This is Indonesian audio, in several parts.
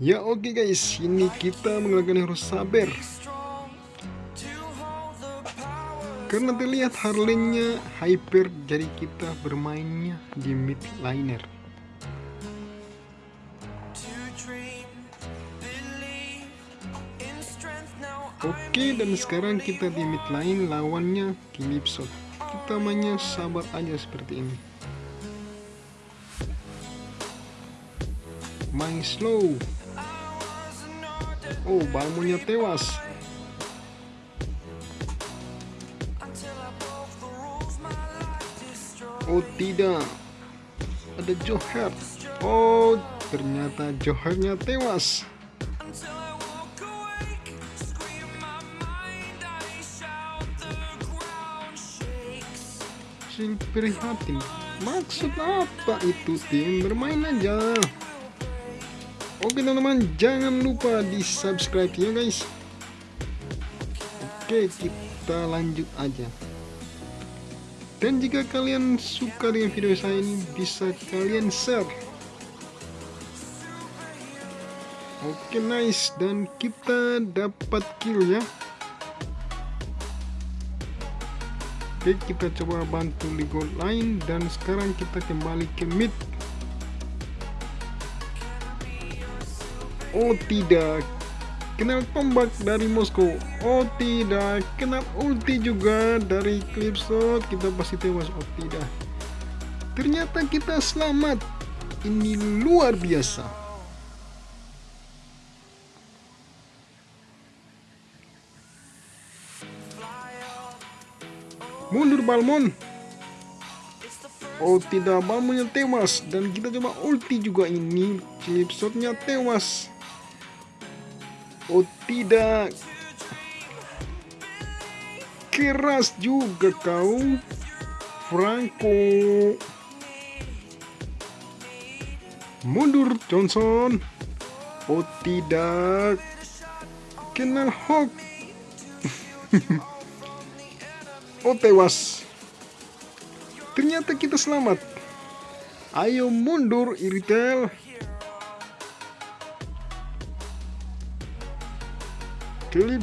Ya oke okay guys, ini kita menggunakan hero saber. Karena terlihat Harley-nya hyper, jadi kita bermainnya di mid liner Oke dan sekarang kita di mid line lawannya Calypso. Kita mainnya sabar aja seperti ini. Main slow Oh, Balmonya tewas. Oh tidak, ada Joher. Oh, ternyata Johernya tewas. Sing prihatin. Maksud apa itu tim bermain aja? Oke teman-teman jangan lupa di subscribe ya guys. Oke kita lanjut aja. Dan jika kalian suka dengan video saya ini bisa kalian share. Oke nice. Dan kita dapat kill ya. Oke kita coba bantu di gold line. Dan sekarang kita kembali ke mid Oh tidak. Kenal tombak dari Moskow. Oh tidak. Kenal ulti juga dari Clipshot Kita pasti tewas. Oh tidak. Ternyata kita selamat. Ini luar biasa. Mundur Balmon. Oh tidak. Balmonnya tewas. Dan kita coba ulti juga. Ini Clipshotnya tewas Oh tidak. Keras juga kau Franco. Mundur Johnson. Oh tidak. Kenal Hawk. Oh tewas. Ternyata kita selamat. Ayo mundur Iritel Clip.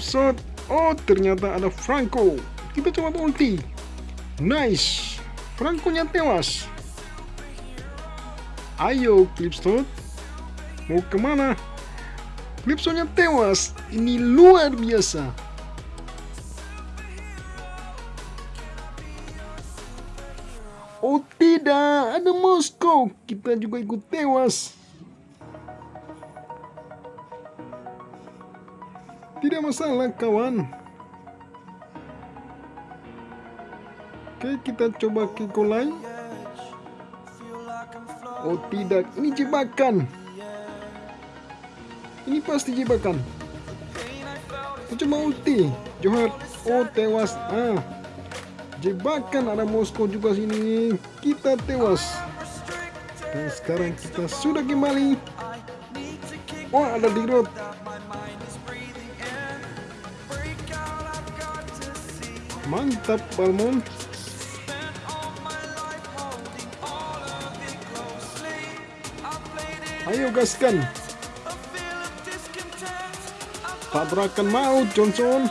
Oh, ternyata ada Franco. Kita coba ulti. Nice. Franco-nya tewas. Ayo, shot. Mau ke mana? Clipsonnya tewas. Ini luar biasa. Oh tidak, ada Moskow. Kita juga ikut tewas. Tidak masalah kawan. Oke kita coba ke lain. Oh tidak, ini jebakan. Ini pasti jebakan. Coba ulti. Johar, oh tewas. Ah, jebakan ada Moskow juga sini. Kita tewas. Dan sekarang kita sudah kembali. Oh ada di road. Mantap Balmon. Ayo gaskan. Tabrakan mau Johnson.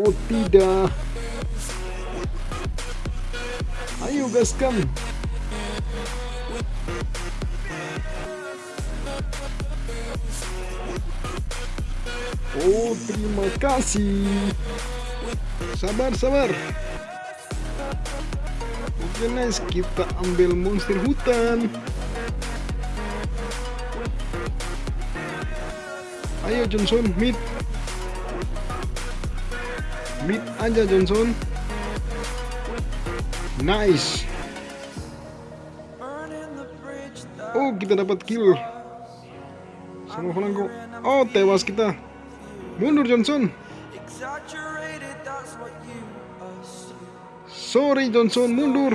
Oh tidak. Ayo gaskan. Oh terima kasih. Sabar sabar. Oke nice. Kita ambil monster hutan. Ayo Johnson mid Mid aja Johnson. Nice. Oh kita dapat kill. Sama Franco Oh tewas kita Mundur Johnson. Sorry Johnson, mundur.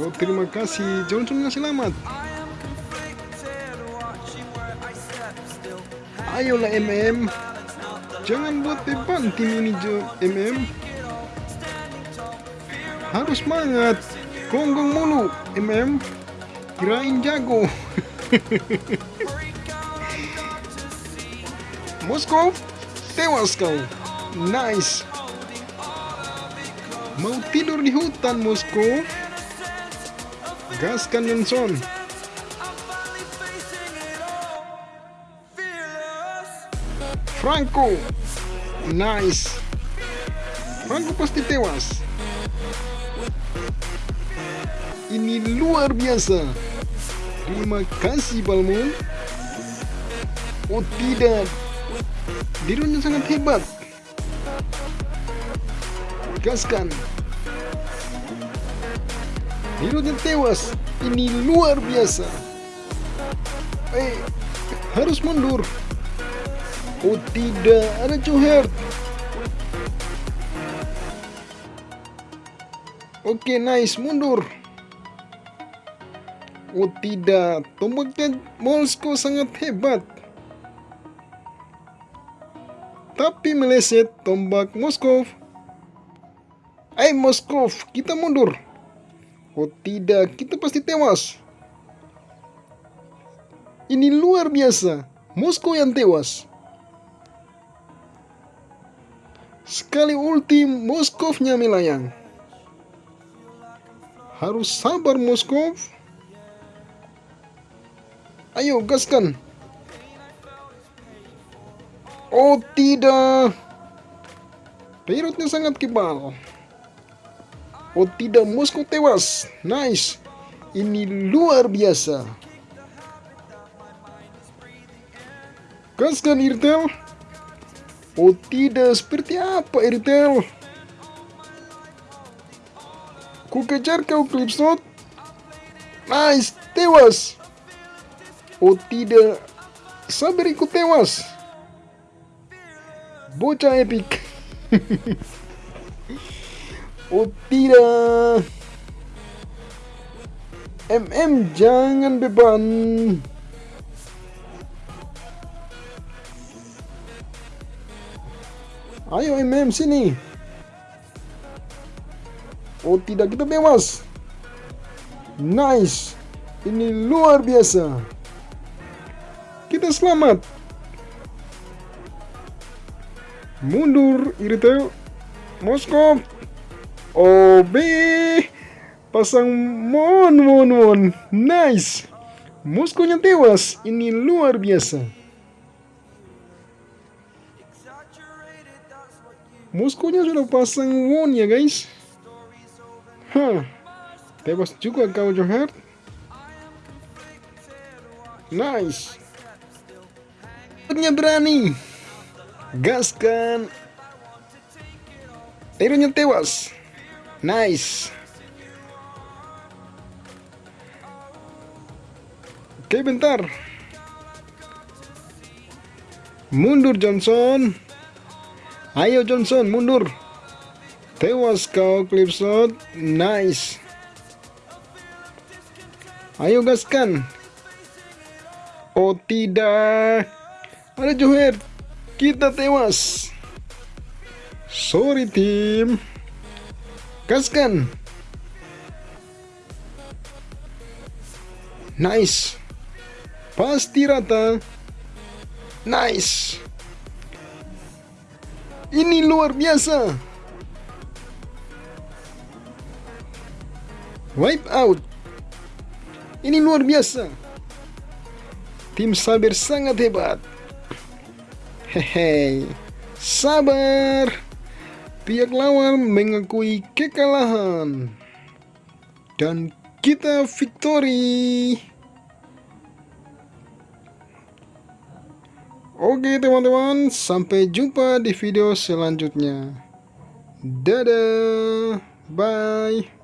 Oh terima kasih, Johnson yang selamat. Ayolah MM. Jangan buat beban tim ini MM. Harus semangat. Gonggong mulu MM. Kirain jago. Moskov, tewas kau. Nice. Mau tidur di hutan, Moskov? Gaskan Johnson. Franco. Nice. Franco pasti tewas. Ini luar biasa. Terima kasih Balmon. Oh tidak. Dirinya sangat hebat. Gaskan. Dirinya tewas. Ini luar biasa. Eh, harus mundur. Oh tidak, ada Joher. Oke, nice, mundur. Oh tidak, tombaknya Moskow sangat hebat. Tapi meleset tombak Moskow. Eh Moskow, kita mundur. Oh tidak, kita pasti tewas. Ini luar biasa. Moskow yang tewas. Sekali ulti Moskovnya melayang. Harus sabar Moskov. Ayo gaskan. Oh tidak. Pilotnya sangat kebal. Oh tidak, Moskow tewas. Nice. Ini luar biasa. Gaskan Irtel. Oh tidak, seperti apa Eritel? Ku kejar kau Clipsnot. Nice, tewas. Oh tidak, sabar ikut tewas. Bocah epic. tidak. MM jangan beban. Ayo MM sini. Oh tidak kita tewas. Nice. Ini luar biasa. Kita selamat. Mundur Iritel. Moskov. OB. Pasang mon mon mon. Nice. Moskovnya tewas. Ini luar biasa. Moskonya sudah pasang won ya guys. Hah. Tewas juga kau Johar. Nice. Nya berani. Gaskan. Teronya tewas. Nice. Oke bentar. Mundur Johnson. Ayo Johnson mundur. Tewas kau Clipshot. Nice. Ayo gaskan. Oh tidak. Ada Joher. Kita tewas. Sorry tim. Gaskan. Nice. Pasti rata. Nice. Ini luar biasa. Wipe out. Ini luar biasa. Tim Saber sangat hebat. Hehe. Sabar. Pihak lawan mengakui kekalahan. Dan kita victory. Oke teman-teman, sampai jumpa di video selanjutnya. Dadah, bye.